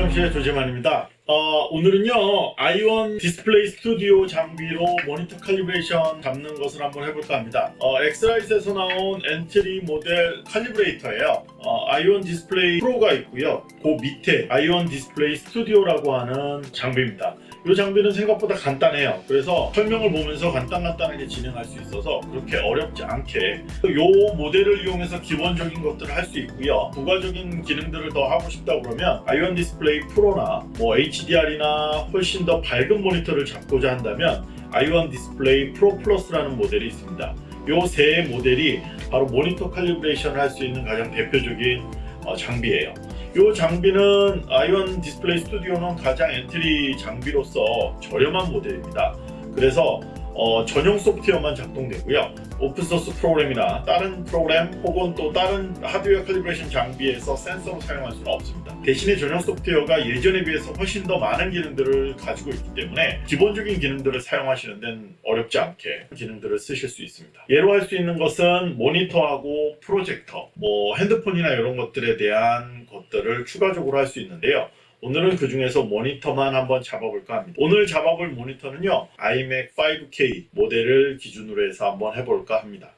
실험실의 조재만입니다. 어, 오늘은요, i1 Display Studio 장비로 모니터 calibration 잡는 것을 한번 해볼까 합니다. 어, 엑스라이트에서 나온 엔트리 모델 칼리브레이터예요. 어, i1 Display Pro가 있고요. 그 밑에 i1 Display Studio라고 하는 장비입니다. 이 장비는 생각보다 간단해요. 그래서 설명을 보면서 간단간단하게 진행할 수 있어서 그렇게 어렵지 않게 이 모델을 이용해서 기본적인 것들을 할 수 있고요. 부가적인 기능들을 더 하고 싶다 그러면 i1 Display Pro나 뭐 HDR이나 훨씬 더 밝은 모니터를 잡고자 한다면 i1 Display Pro Plus라는 모델이 있습니다. 이 세 모델이 바로 모니터 칼리브레이션을 할 수 있는 가장 대표적인 어, 장비예요. 이 장비는 i1 Display Studio는 가장 entry 장비로서 저렴한 모델입니다. 그래서 어, 전용 소프트웨어만 작동되고요. open source 프로그램이나 다른 프로그램 혹은 또 다른 하드웨어 calibration 장비에서 센서로 사용할 수는 없습니다. 대신에 전용 소프트웨어가 예전에 비해서 훨씬 더 많은 기능들을 가지고 있기 때문에 기본적인 기능들을 사용하시는 데는 어렵지 않게 기능들을 쓰실 수 있습니다. 예로 할 수 있는 것은 모니터하고 프로젝터, 뭐 핸드폰이나 이런 것들에 대한 것들을 추가적으로 할 수 있는데요. 오늘은 그 중에서 모니터만 한번 잡아볼까 합니다. 오늘 잡아볼 모니터는요. iMac 5K 모델을 기준으로 해서 한번 해볼까 합니다.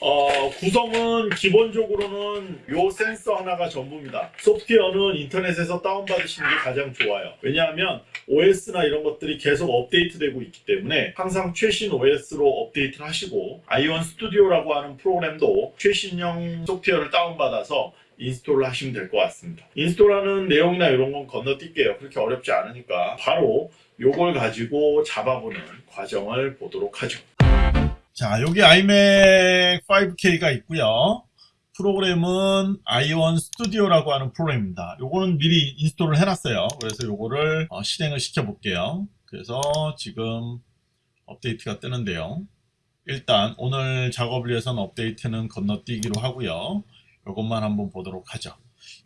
어, 구성은 기본적으로는 요 센서 하나가 전부입니다. 소프트웨어는 인터넷에서 다운받으시는 게 가장 좋아요. 왜냐하면 OS나 이런 것들이 계속 업데이트되고 있기 때문에 항상 최신 OS로 업데이트를 하시고 아이온 스튜디오라고 하는 프로그램도 최신형 소프트웨어를 다운받아서 install을 하시면 될 것 같습니다. install하는 내용이나 이런 건 건너뛸게요. 그렇게 어렵지 않으니까 바로 요걸 가지고 잡아보는 과정을 보도록 하죠. 자, 여기 iMac 5K가 있고요. 프로그램은 i1 Studio라고 하는 프로그램입니다. 요거는 미리 install을 해놨어요. 그래서 요거를 어, 실행을 시켜 볼게요. 그래서 지금 업데이트가 뜨는데요. 일단 오늘 작업을 위해서는 업데이트는 건너뛰기로 하고요. 이것만 한번 보도록 하죠.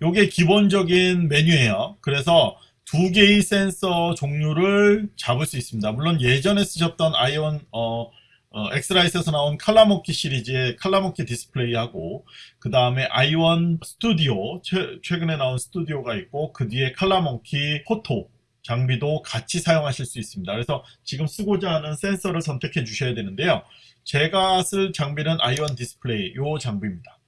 이게 기본적인 메뉴예요. 그래서 두 개의 센서 종류를 잡을 수 있습니다. 물론 예전에 쓰셨던 i1 어, 어, X-Rite에서 나온 칼라모키 시리즈의 칼라모키 디스플레이하고 그 다음에 i1 Studio 최, 최근에 나온 Studio가 있고 그 뒤에 ColorMunki Photo 장비도 같이 사용하실 수 있습니다. 그래서 지금 쓰고자 하는 센서를 선택해 주셔야 되는데요. 제가 쓸 장비는 아이원 디스플레이 요 장비입니다.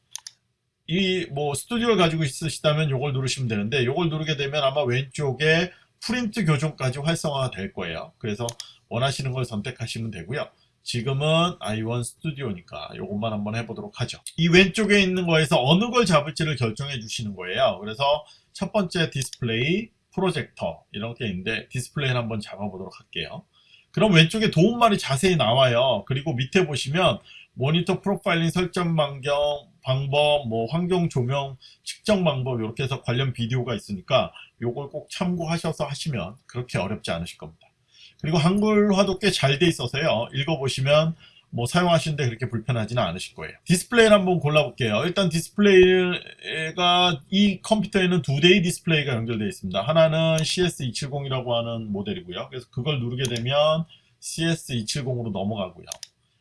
이 뭐 스튜디오를 가지고 있으시다면 이걸 누르시면 되는데 이걸 누르게 되면 아마 왼쪽에 프린트 교정까지 활성화가 될 거예요. 그래서 원하시는 걸 선택하시면 되고요. 지금은 i1 스튜디오니까 이것만 한번 해보도록 하죠. 이 왼쪽에 있는 거에서 어느 걸 잡을지를 결정해 주시는 거예요. 그래서 첫 번째 디스플레이, 프로젝터 이렇게 있는데 디스플레이를 한번 잡아보도록 할게요. 그럼 왼쪽에 도움말이 자세히 나와요. 그리고 밑에 보시면 모니터 프로파일링 설정 변경 방법, 뭐 환경 조명 측정 방법 이렇게 해서 관련 비디오가 있으니까 이걸 꼭 참고하셔서 하시면 그렇게 어렵지 않으실 겁니다. 그리고 한글화도 꽤 잘 돼 있어서요. 읽어보시면 뭐 사용하시는데 그렇게 불편하지는 않으실 거예요. 디스플레이를 한번 골라볼게요. 일단 디스플레이가 이 컴퓨터에는 두 대의 디스플레이가 연결되어 있습니다. 하나는 CS270이라고 하는 모델이고요. 그래서 그걸 누르게 되면 CS270으로 넘어가고요.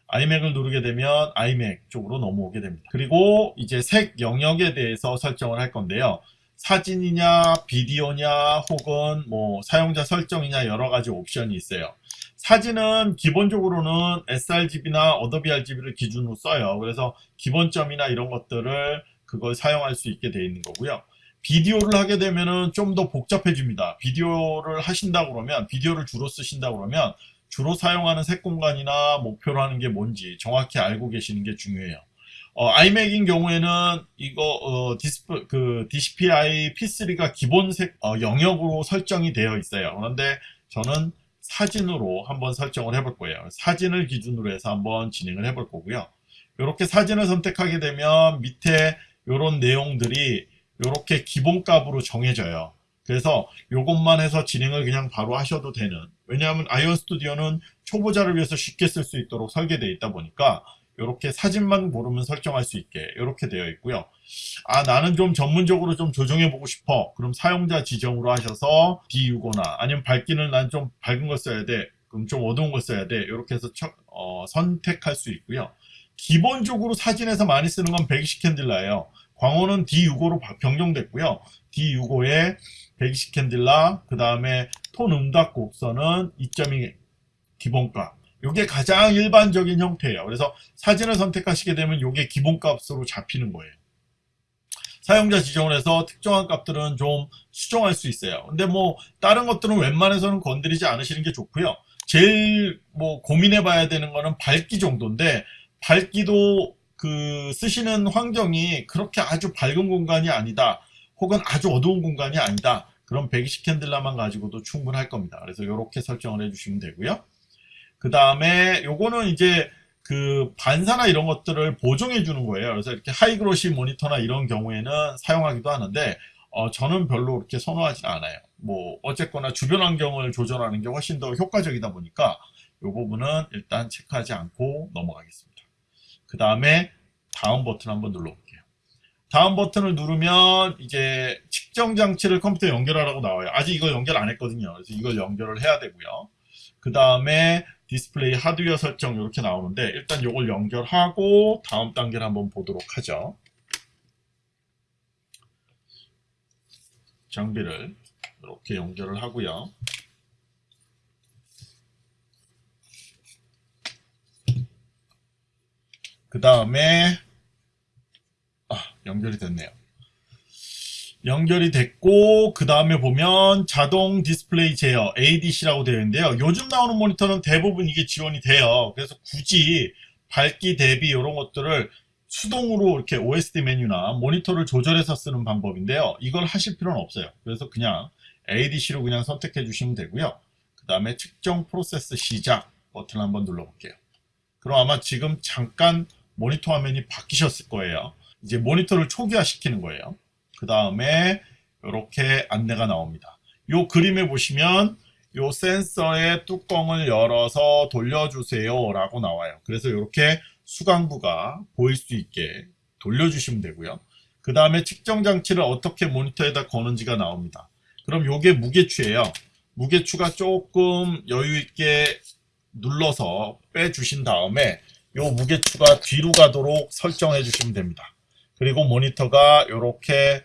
iMac을 누르게 되면 iMac 쪽으로 넘어오게 됩니다. 그리고 이제 색 영역에 대해서 설정을 할 건데요. 사진이냐 비디오냐 혹은 뭐 사용자 설정이냐 여러 가지 옵션이 있어요. 사진은 기본적으로는 sRGB나 Adobe RGB를 기준으로 써요. 그래서 기준점이나 이런 것들을 그걸 사용할 수 있게 되어 있는 거고요. 비디오를 하게 되면은 좀 더 복잡해집니다. 비디오를 하신다 그러면 비디오를 주로 쓰신다 그러면 주로 사용하는 색 공간이나 목표로 하는 게 뭔지 정확히 알고 계시는 게 중요해요. 어, iMac인 경우에는 이거 어, 디스플, 그 DCPI P3가 기본 색 어, 영역으로 설정이 되어 있어요. 그런데 저는 사진으로 한번 설정을 해볼 거예요. 사진을 기준으로 해서 한번 진행을 해볼 거고요. 이렇게 사진을 선택하게 되면 밑에 이런 내용들이 이렇게 기본값으로 정해져요. 그래서 이것만 해서 진행을 그냥 바로 하셔도 되는 왜냐하면 아이온 스튜디오는 초보자를 위해서 쉽게 쓸 수 있도록 설계되어 있다 보니까 이렇게 사진만 고르면 설정할 수 있게 이렇게 되어 있고요. 아 나는 좀 전문적으로 좀 조정해 보고 싶어. 그럼 사용자 지정으로 하셔서 비우거나 아니면 밝기는 난 좀 밝은 걸 써야 돼. 그럼 좀 어두운 걸 써야 돼. 이렇게 해서 처, 어, 선택할 수 있고요. 기본적으로 사진에서 많이 쓰는 건 120 캔들라예요. 광호는 D65로 변경됐고요. D65에 120 캔딜라, 그 다음에 톤 음각 곡선은 2.2 기본값. 이게 가장 일반적인 형태예요. 그래서 사진을 선택하시게 되면 이게 기본값으로 잡히는 거예요. 사용자 지정을 해서 특정한 값들은 좀 수정할 수 있어요. 근데 뭐 다른 것들은 웬만해서는 건드리지 않으시는 게 좋고요. 제일 뭐 고민해 봐야 되는 거는 밝기 정도인데 밝기도 그 쓰시는 환경이 그렇게 아주 밝은 공간이 아니다. 혹은 아주 어두운 공간이 아니다. 그럼 120 candela만 가지고도 충분할 겁니다. 그래서 이렇게 설정을 해주시면 되고요. 그 다음에 요거는 이제 그 반사나 이런 것들을 보정해 주는 거예요. 그래서 이렇게 high glossy 모니터나 이런 경우에는 사용하기도 하는데 어, 저는 별로 그렇게 선호하지 않아요. 뭐 어쨌거나 주변 환경을 조절하는 게 훨씬 더 효과적이다 보니까 이 부분은 일단 체크하지 않고 넘어가겠습니다. 그 다음에 다음 버튼 한번 눌러볼게요. 다음 버튼을 누르면 이제 측정 장치를 컴퓨터에 연결하라고 나와요. 아직 이거 연결 안 했거든요. 그래서 이걸 연결을 해야 되고요. 그 다음에 디스플레이 하드웨어 설정 이렇게 나오는데 일단 이걸 연결하고 다음 단계를 한번 보도록 하죠. 장비를 이렇게 연결을 하고요. 그 다음에 아, 연결이 됐네요. 연결이 됐고 그 다음에 보면 자동 디스플레이 제어 ADC라고 되어 있는데요. 요즘 나오는 모니터는 대부분 이게 지원이 돼요. 그래서 굳이 밝기 대비 이런 것들을 수동으로 이렇게 OSD 메뉴나 모니터를 조절해서 쓰는 방법인데요. 이걸 하실 필요는 없어요. 그래서 그냥 ADC로 그냥 선택해 주시면 되고요. 그 다음에 측정 프로세스 시작 버튼 한번 눌러볼게요. 그럼 아마 지금 잠깐 모니터 화면이 바뀌셨을 거예요. 이제 모니터를 초기화 시키는 거예요. 그 다음에 이렇게 안내가 나옵니다. 이 그림에 보시면 이 센서의 뚜껑을 열어서 돌려주세요 라고 나와요. 그래서 이렇게 수강부가 보일 수 있게 돌려주시면 되고요. 그 다음에 측정 장치를 어떻게 모니터에다 거는지가 나옵니다. 그럼 이게 무게추예요. 무게추가 조금 여유 있게 눌러서 빼주신 다음에 이 무게추가 뒤로 가도록 설정해 주시면 됩니다. 그리고 모니터가 이렇게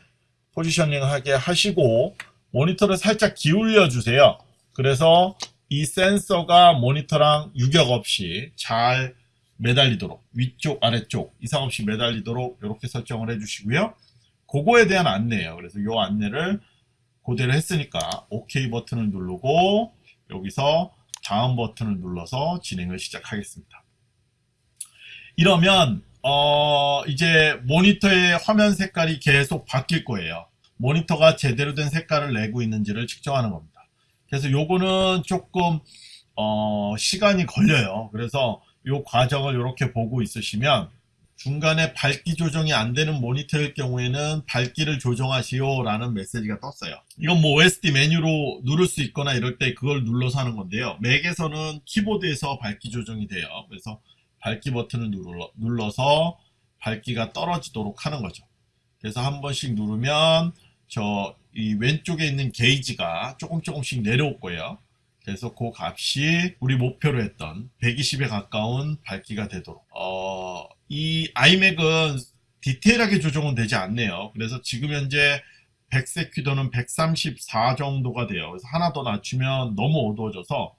포지셔닝 하게 하시고 모니터를 살짝 기울여 주세요. 그래서 이 센서가 모니터랑 유격 없이 잘 매달리도록 위쪽 아래쪽 이상 없이 매달리도록 이렇게 설정을 해 주시고요. 그거에 대한 안내예요. 그래서 이 안내를 고대로 했으니까 OK 버튼을 누르고 여기서 다음 버튼을 눌러서 진행을 시작하겠습니다. 이러면 어 이제 모니터의 화면 색깔이 계속 바뀔 거예요. 모니터가 제대로 된 색깔을 내고 있는지를 측정하는 겁니다. 그래서 요거는 조금 어 시간이 걸려요. 그래서 요 과정을 이렇게 보고 있으시면 중간에 밝기 조정이 안 되는 모니터일 경우에는 밝기를 조정하시오 라는 메시지가 떴어요 이건 뭐 OSD 메뉴로 누를 수 있거나 이럴 때 그걸 눌러서 하는 건데요 맥에서는 키보드에서 밝기 조정이 돼요 그래서 밝기 버튼을 눌러, 눌러서 밝기가 떨어지도록 하는 거죠. 그래서 한 번씩 누르면 저 이 왼쪽에 있는 게이지가 조금 조금씩 내려올 거예요. 그래서 그 값이 우리 목표로 했던 120에 가까운 밝기가 되도록. 어, 이 iMac은 디테일하게 조정은 되지 않네요. 그래서 지금 현재 100색 퀴더는 134 정도가 돼요. 그래서 하나 더 낮추면 너무 어두워져서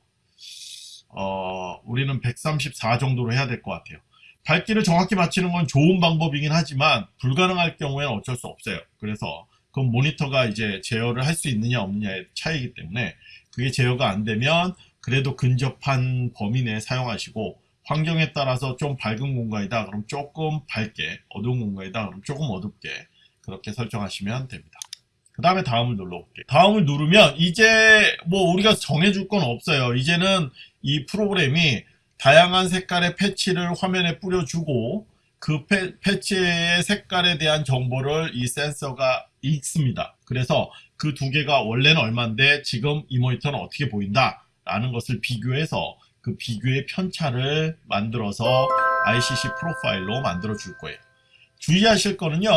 어, 우리는 134 정도로 해야 될 것 같아요. 밝기를 정확히 맞추는 건 좋은 방법이긴 하지만 불가능할 경우에는 어쩔 수 없어요. 그래서 그 모니터가 이제 제어를 할 수 있느냐 없느냐의 차이기 때문에 그게 제어가 안 되면 그래도 근접한 범위 내에 사용하시고 환경에 따라서 좀 밝은 공간이다 그럼 조금 밝게 어두운 공간이다 그럼 조금 어둡게 그렇게 설정하시면 됩니다. 그 다음에 다음을 눌러볼게요. 다음을 누르면 이제 뭐 우리가 정해줄 건 없어요. 이제는 이 프로그램이 다양한 색깔의 패치를 화면에 뿌려주고 그 패, 패치의 색깔에 대한 정보를 이 센서가 읽습니다. 그래서 그 두 개가 원래는 얼마인데 지금 이 모니터는 어떻게 보인다 라는 것을 비교해서 그 비교의 편차를 만들어서 ICC 프로파일로 만들어 줄 거예요. 주의하실 거는요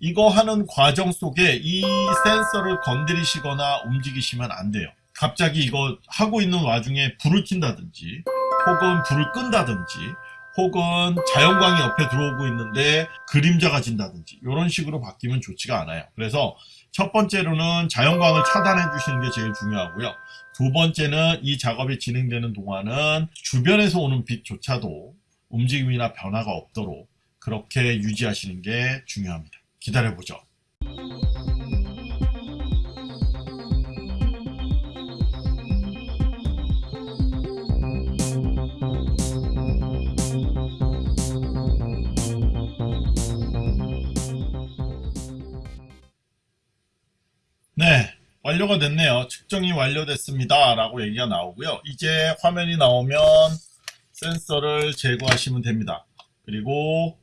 이거 하는 과정 속에 이 센서를 건드리시거나 움직이시면 안 돼요 갑자기 이거 하고 있는 와중에 불을 킨다든지 혹은 불을 끈다든지 혹은 자연광이 옆에 들어오고 있는데 그림자가 진다든지 이런 식으로 바뀌면 좋지가 않아요. 그래서 첫 번째로는 자연광을 차단해 주시는 게 제일 중요하고요. 두 번째는 이 작업이 진행되는 동안은 주변에서 오는 빛조차도 움직임이나 변화가 없도록 그렇게 유지하시는 게 중요합니다. 기다려보죠. 완료가 됐네요. 측정이 완료됐습니다. 라고 얘기가 나오고요. 이제 화면이 나오면 센서를 제거하시면 됩니다. 그리고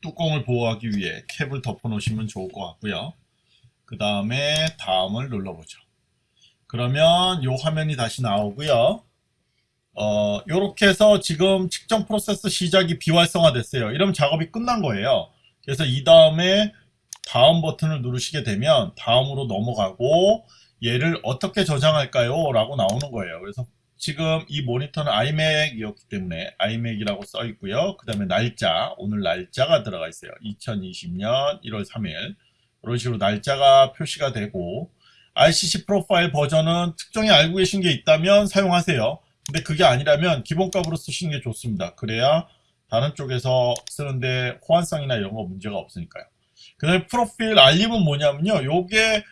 뚜껑을 보호하기 위해 캡을 덮어 놓으시면 좋을 것 같고요. 그 다음에 다음을 눌러보죠. 그러면 이 화면이 다시 나오고요. 어, 요렇게 해서 지금 측정 프로세스 시작이 비활성화 됐어요. 이러면 작업이 끝난 거예요. 그래서 이 다음에 다음 버튼을 누르시게 되면 다음으로 넘어가고 얘를 어떻게 저장할까요? 라고 나오는 거예요. 그래서 지금 이 모니터는 iMac이었기 때문에 iMac이라고 써 있고요. 그 다음에 날짜, 오늘 날짜가 들어가 있어요. 2020년 1월 3일 이런 식으로 날짜가 표시가 되고 RCC 프로파일 버전은 특정히 알고 계신 게 있다면 사용하세요. 근데 그게 아니라면 기본값으로 쓰시는 게 좋습니다. 그래야 다른 쪽에서 쓰는데 호환성이나 이런 거 문제가 없으니까요. 그 다음에 프로필 알림은 뭐냐면요. 요게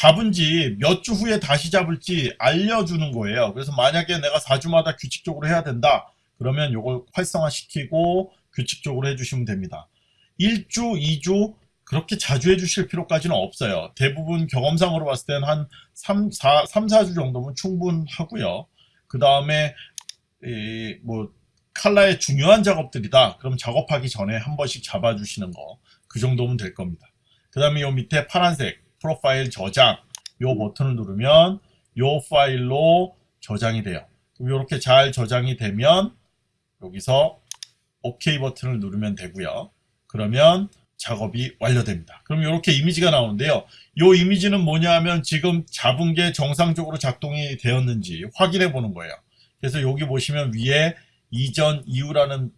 잡은 지 몇 주 후에 다시 잡을지 알려주는 거예요. 그래서 만약에 내가 4주마다 규칙적으로 해야 된다. 그러면 요걸 활성화시키고 규칙적으로 해주시면 됩니다. 1주, 2주 그렇게 자주 해주실 필요까지는 없어요. 대부분 경험상으로 봤을 때는 한 3, 4, 3, 4주 정도면 충분하고요. 그 다음에 뭐 칼라의 중요한 작업들이다. 그럼 작업하기 전에 한 번씩 잡아주시는 거. 그 정도면 될 겁니다. 그 다음에 요 밑에 파란색 프로파일 저장 요 버튼을 누르면 요 파일로 저장이 돼요. 이렇게 잘 저장이 되면 여기서 OK 버튼을 누르면 되고요. 그러면 작업이 완료됩니다. 그럼 이렇게 이미지가 나오는데요. 이 이미지는 뭐냐 하면 지금 잡은 게 정상적으로 작동이 되었는지 확인해 보는 거예요. 그래서 여기 보시면 위에 이전 이후라는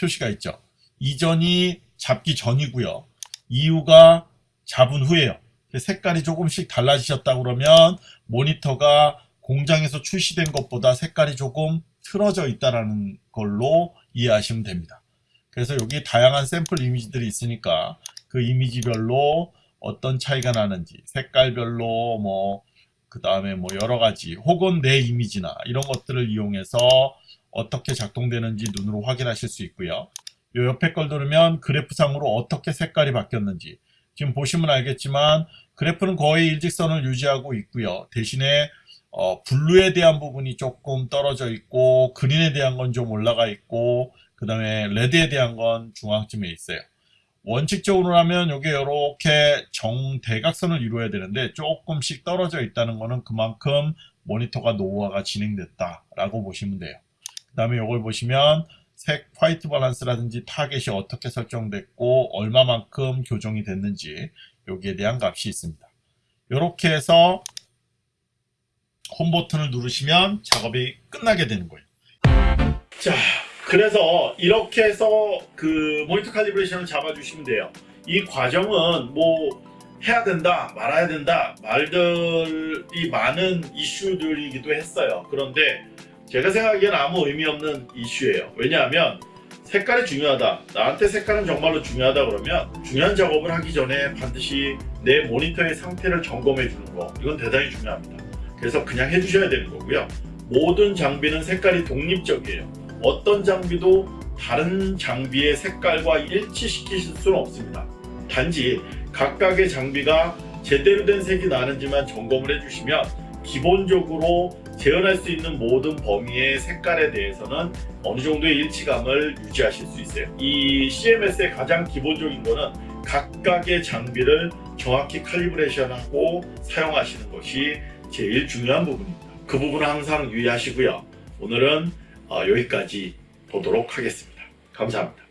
표시가 있죠. 이전이 잡기 전이고요. 이후가 잡은 후에요. 색깔이 조금씩 달라지셨다 그러면 모니터가 공장에서 출시된 것보다 색깔이 조금 틀어져 있다는 걸로 이해하시면 됩니다. 그래서 여기 다양한 샘플 이미지들이 있으니까 그 이미지별로 어떤 차이가 나는지 색깔별로 뭐 그 다음에 뭐 여러가지 혹은 내 이미지나 이런 것들을 이용해서 어떻게 작동되는지 눈으로 확인하실 수 있고요. 요 옆에 걸 누르면 그래프상으로 어떻게 색깔이 바뀌었는지 지금 보시면 알겠지만 그래프는 거의 일직선을 유지하고 있고요. 대신에 어, 블루에 대한 부분이 조금 떨어져 있고 그린에 대한 건 좀 올라가 있고 그 다음에 레드에 대한 건 중앙쯤에 있어요. 원칙적으로 하면 이게 이렇게 정대각선을 이루어야 되는데 조금씩 떨어져 있다는 것은 그만큼 모니터가 노후화가 진행됐다 라고 보시면 돼요. 그 다음에 이걸 보시면 색 white balance라든지 타겟이 어떻게 설정됐고 얼마만큼 교정이 됐는지 여기에 대한 값이 있습니다. 이렇게 해서 홈 버튼을 누르시면 작업이 끝나게 되는 거예요. 자, 그래서 이렇게 해서 그 모니터 칼리브레이션을 잡아주시면 돼요. 이 과정은 뭐 해야 된다, 말아야 된다, 말들이 많은 이슈들이기도 했어요. 그런데 제가 생각하기엔 아무 의미 없는 이슈예요. 왜냐하면 색깔이 중요하다. 나한테 색깔은 정말로 중요하다 그러면 중요한 작업을 하기 전에 반드시 내 모니터의 상태를 점검해 주는 거 이건 대단히 중요합니다. 그래서 그냥 해주셔야 되는 거고요. 모든 장비는 색깔이 독립적이에요. 어떤 장비도 다른 장비의 색깔과 일치시키실 수는 없습니다. 단지 각각의 장비가 제대로 된 색이 나는지만 점검을 해주시면 기본적으로 재현할 수 있는 모든 범위의 색깔에 대해서는 어느 정도의 일치감을 유지하실 수 있어요. 이 CMS의 가장 기본적인 거는 각각의 장비를 정확히 칼리브레이션하고 사용하시는 것이 제일 중요한 부분입니다. 그 부분은 항상 유의하시고요. 오늘은 어, 여기까지 보도록 하겠습니다. 감사합니다.